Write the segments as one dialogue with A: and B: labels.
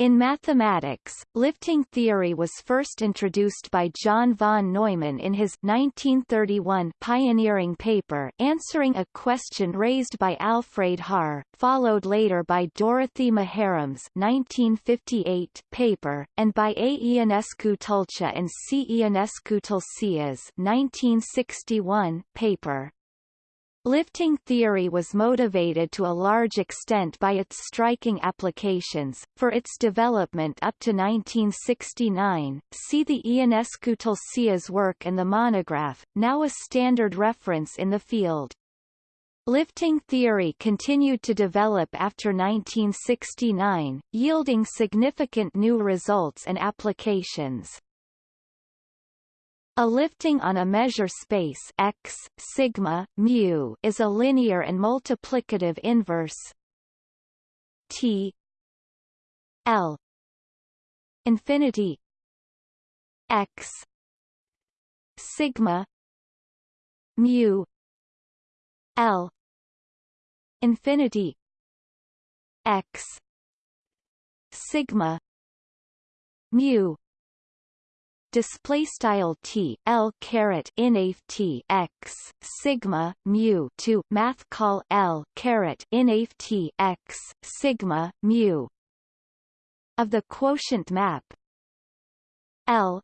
A: In mathematics, lifting theory was first introduced by John von Neumann in his 1931 pioneering paper answering a question raised by Alfred Haar, followed later by Dorothy Maharam's 1958 paper, and by A. Ionescu and C. Ionescu Tulcea's 1961 paper. Lifting theory was motivated to a large extent by its striking applications. For its development up to 1969, see the Ionescu-Tulcea's work and the monograph, now a standard reference in the field. Lifting theory continued to develop after 1969, yielding significant new results and applications. A lifting on a measure space x sigma mu is a linear and multiplicative inverse t l infinity x sigma mu l infinity x sigma mu display style t l caret inaf t x sigma mu to math call l caret inaf t x sigma mu. Of the quotient map. L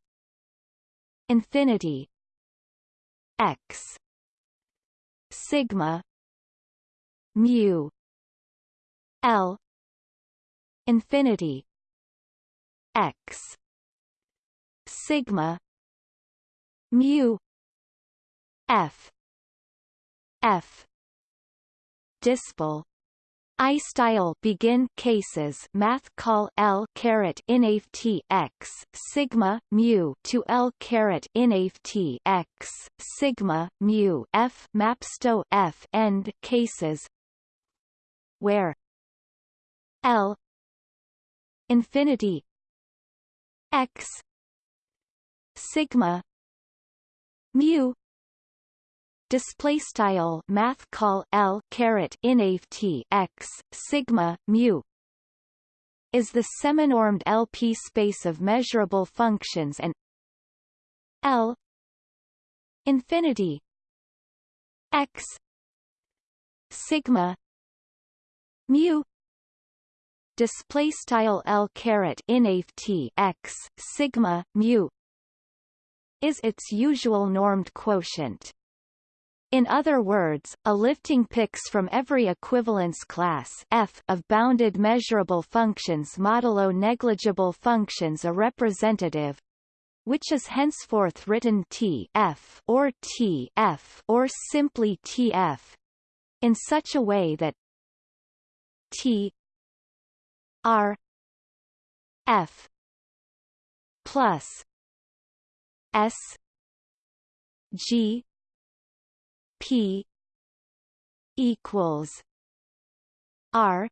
A: infinity x sigma mu. L infinity x sigma mu f f. Dispel I style. Begin cases. Math call L caret inaf T x. Sigma mu to L caret inaf T x. Sigma mu F. Mapsto F. End cases. Where? L. Infinity. X sigma mu display style math call L caret inaf T x sigma mu is the seminormed LP space of measurable functions and L infinity x sigma mu display style L caret inaf T x sigma mu is its usual normed quotient. In other words, a lifting picks from every equivalence class F of bounded measurable functions modulo negligible functions a representative which is henceforth written T F or T F or simply TF in such a way that T R F plus S G P equals R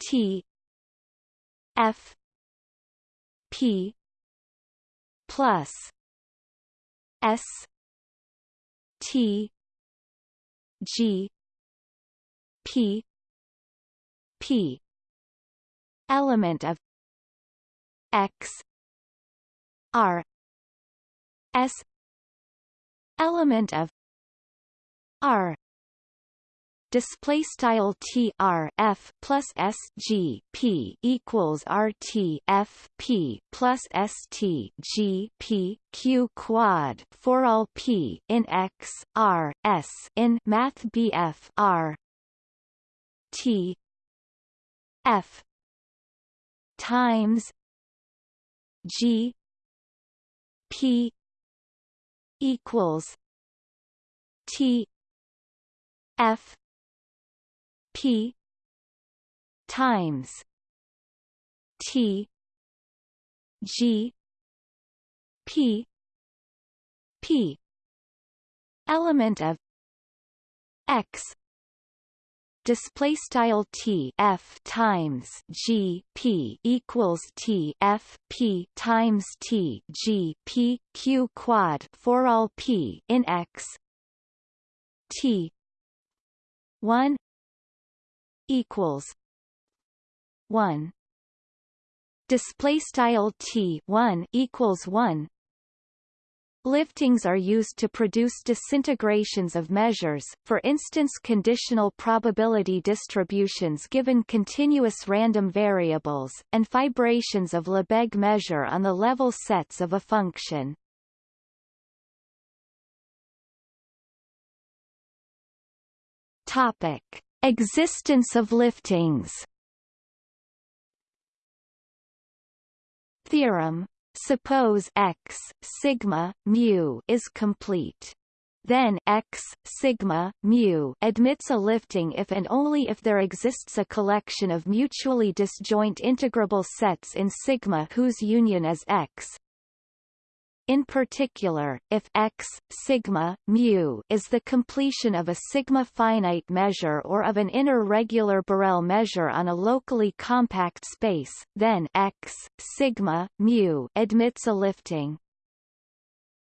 A: T F P plus S T G P P element of X R S element of R display style T R F plus S G P equals R T F P plus S T G P Q quad for all P in X R S in Math BF R T F times G P equals T F P times T G P P. Element of X display style T F times G P equals T F P times T G P Q quad for all P in X. T one equals one display style t 1 equals 1 Liftings are used to produce disintegrations of measures, for instance conditional probability distributions given continuous random variables, and fibrations of Lebesgue measure on the level sets of a function. Topic. Existence of liftings Theorem Suppose x sigma mu is complete. Then x sigma mu admits a lifting if and only if there exists a collection of mutually disjoint integrable sets in sigma whose union is x in particular, if x sigma mu is the completion of a sigma finite measure or of an inner regular Borel measure on a locally compact space, then x sigma mu admits a lifting.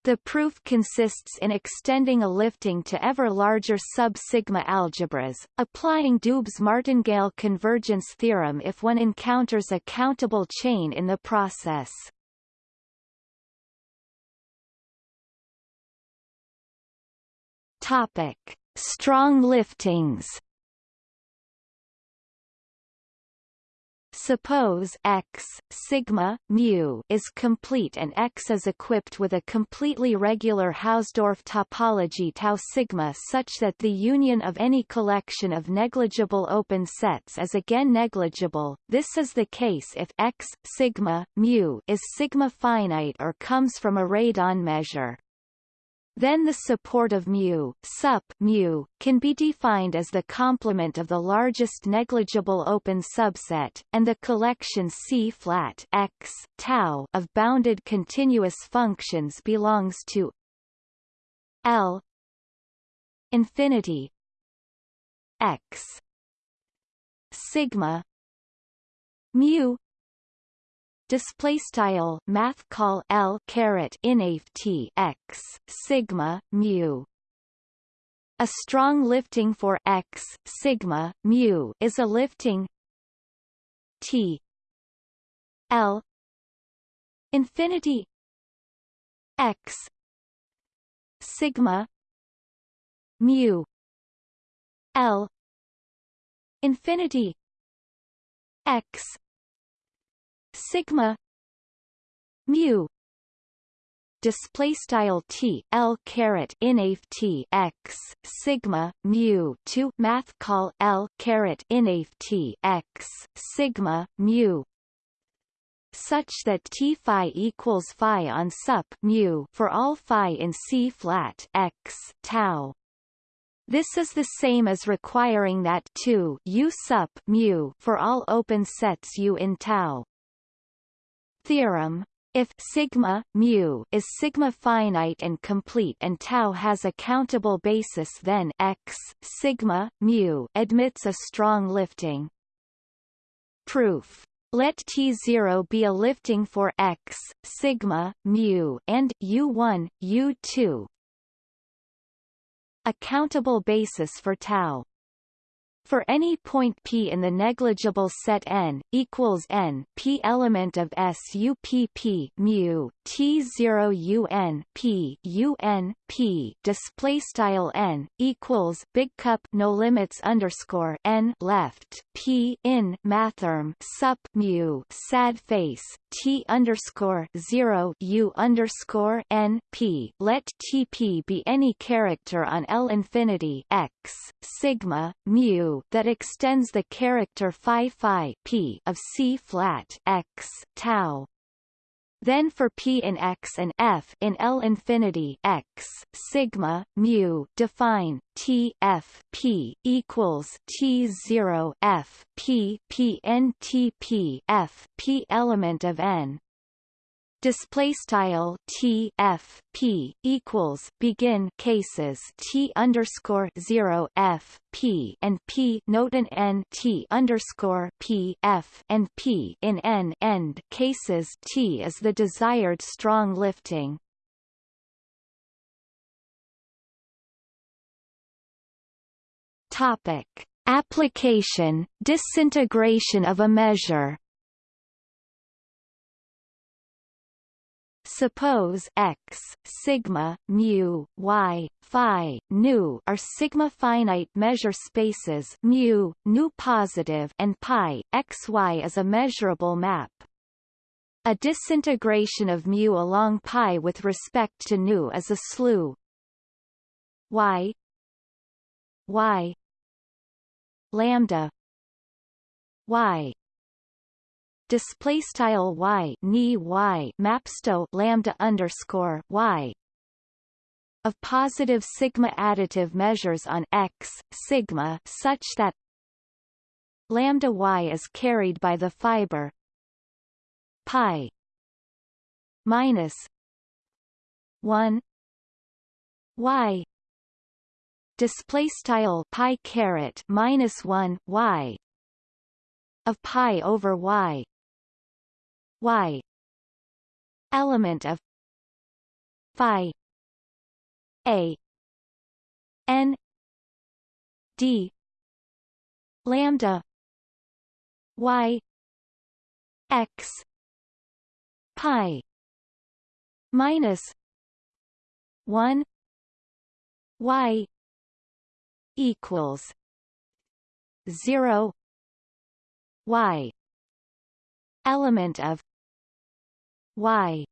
A: The proof consists in extending a lifting to ever larger sub-sigma algebras, applying Doob's martingale convergence theorem if one encounters a countable chain in the process. Topic: Strong liftings. Suppose x sigma mu is complete and x is equipped with a completely regular Hausdorff topology tau sigma such that the union of any collection of negligible open sets is again negligible. This is the case if x sigma mu is sigma finite or comes from a radon measure. Then the support of mu, sup mu, can be defined as the complement of the largest negligible open subset, and the collection C flat x tau of bounded continuous functions belongs to L infinity x sigma mu display style math call L caret t x sigma mu. A strong lifting for x sigma mu is a lifting T L infinity x sigma mu L infinity x sigma mu display style t l caret inaf t x sigma mu to math call l caret inaf t x sigma mu such that t phi equals phi on sup mu for all phi in c flat x tau. This is the same as requiring that 2 u sup mu for all open sets u in tau theorem. If sigma mu is sigma finite and complete and tau has a countable basis then x sigma mu admits a strong lifting. Proof. Let T0 be a lifting for x sigma mu and U1 U2 a countable basis for tau for any point p in the negligible set n equals n p element of SUPP mu T0 U N P U N P P P display style n equals big cup no limits underscore n left P in mathrm sup mu sad face T underscore zero U underscore N P. Let TP be any character on L infinity X sigma mu that extends the character phi phi p of C flat X tau. Then for p in x and f in L infinity x sigma mu define T f p equals T zero f p p n t p f p element of n display style t f p equals begin cases t underscore zero f p and p note an n t underscore p f and p in n end cases t is the desired strong lifting. Topic: Application: Disintegration of a measure. Suppose x, sigma, mu, y, phi, nu are sigma finite measure spaces mu, nu positive and pi, xy is a measurable map. A disintegration of mu along pi with respect to nu is a slew y y lambda y display style y ni y mapsto lambda underscore y of positive sigma additive measures on x sigma such that lambda y is carried by the fiber pi minus 1 y. Display style pi caret minus 1 y of pi over y y element of phi a n d lambda y x pi minus 1 y equals 0 y element of y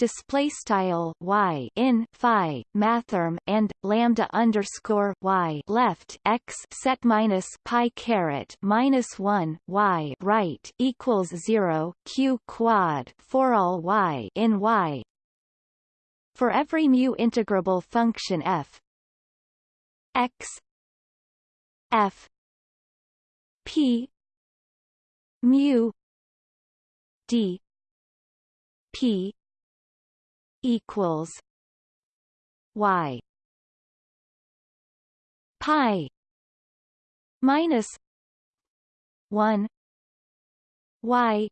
A: display style y in phi mathrm and lambda underscore y left x set minus pi caret minus one y right equals zero q quad for all y in y. For every mu integrable function f x f p mu d p equals y pi minus 1 y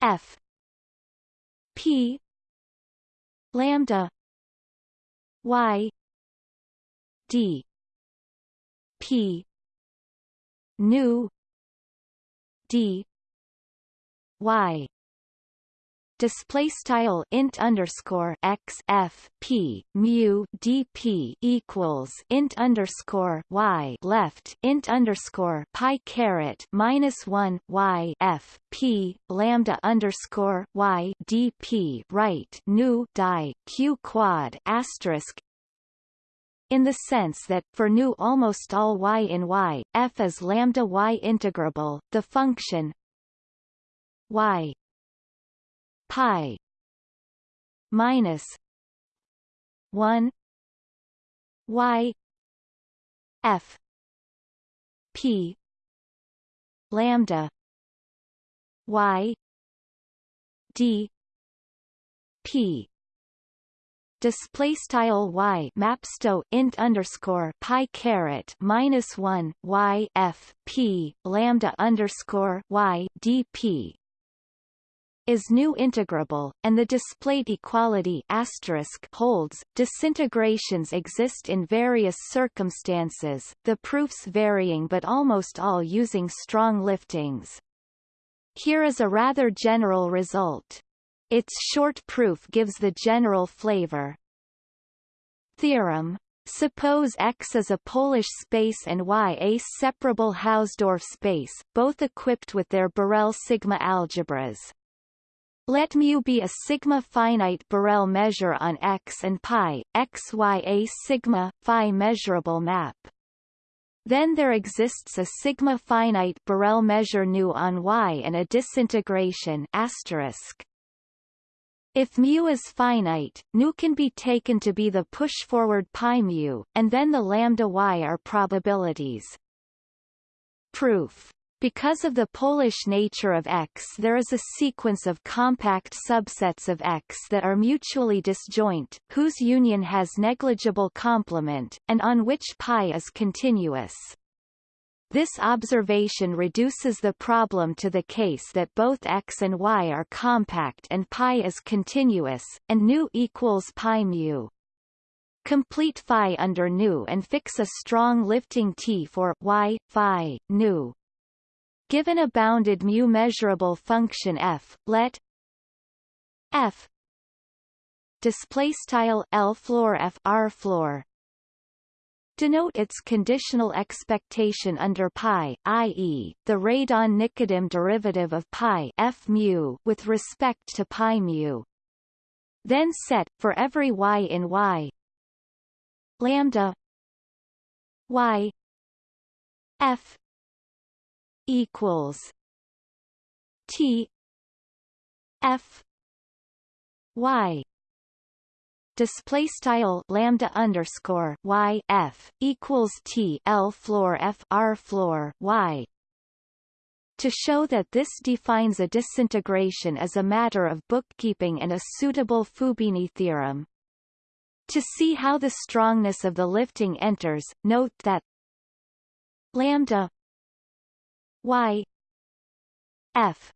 A: f p lambda y d p nu d y display style int underscore x f p mu dp equals int underscore y left int underscore pi caret minus one y f p lambda underscore y dp right nu die q quad asterisk. In the sense that, for nu almost all y in y, f is lambda y integrable, the function y pi minus 1 y f p lambda y d p. Display style y mapsto int underscore pi caret minus one y f p lambda underscore y dp is nu integrable, and the displayed equality holds. Disintegrations exist in various circumstances, the proofs varying but almost all using strong liftings. Here is a rather general result. Its short proof gives the general flavor. Theorem Suppose X is a Polish space and Y a separable Hausdorff space, both equipped with their Borel sigma algebras. Let mu be a sigma finite Borel measure on X and pi, xy a sigma, phi measurable map. Then there exists a sigma finite Borel measure nu on Y and a disintegration asterisk. If mu is finite, nu can be taken to be the push-forward pi mu, and then the lambda y are probabilities. Proof because of the Polish nature of X there is a sequence of compact subsets of X that are mutually disjoint, whose union has negligible complement, and on which pi is continuous. This observation reduces the problem to the case that both x and y are compact and pi is continuous, and nu equals pi mu. Complete phi under nu and fix a strong lifting T for y, phi, nu. Given a bounded mu measurable function f, let f display style L floor F R floor denote its conditional expectation under pi, i.e., the radon-Nikodym derivative of pi f mu with respect to pi mu. Then set for every y in y lambda y f equals t f y display style lambda underscore y f equals t l floor f r floor y to show that this defines a disintegration as a matter of bookkeeping and a suitable Fubini theorem. To see how the strongness of the lifting enters, note that lambda y f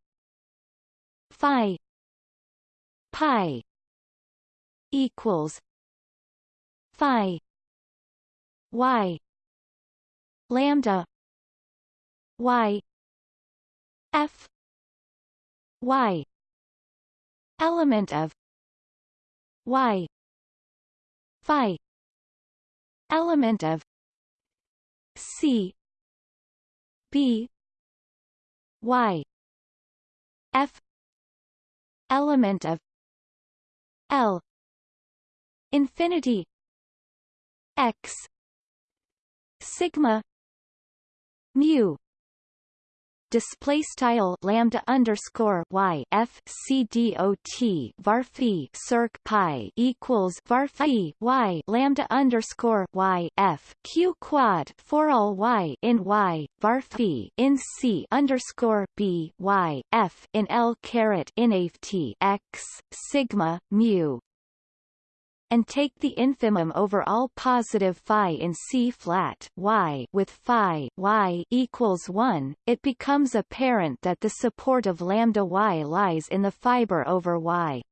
A: phi pi equals phi y lambda y f y element of y phi element of c b y. F. Element of l. Infinity. X. Sigma. Mu display style lambda underscore y f c d o t varphi circ pi equals varphi y lambda underscore y f q quad for all y in y varphi in c underscore b y f in l caret in t x sigma mu and take the infimum over all positive phi in C flat y with phi y equals 1, it becomes apparent that the support of lambda y lies in the fiber over y.